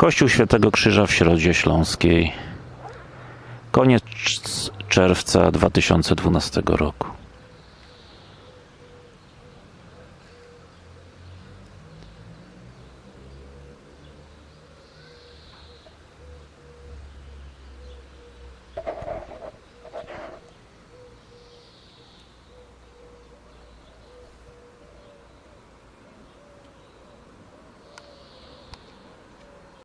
Kościół Świętego Krzyża w Środzie Śląskiej. Koniec czerwca 2012 roku.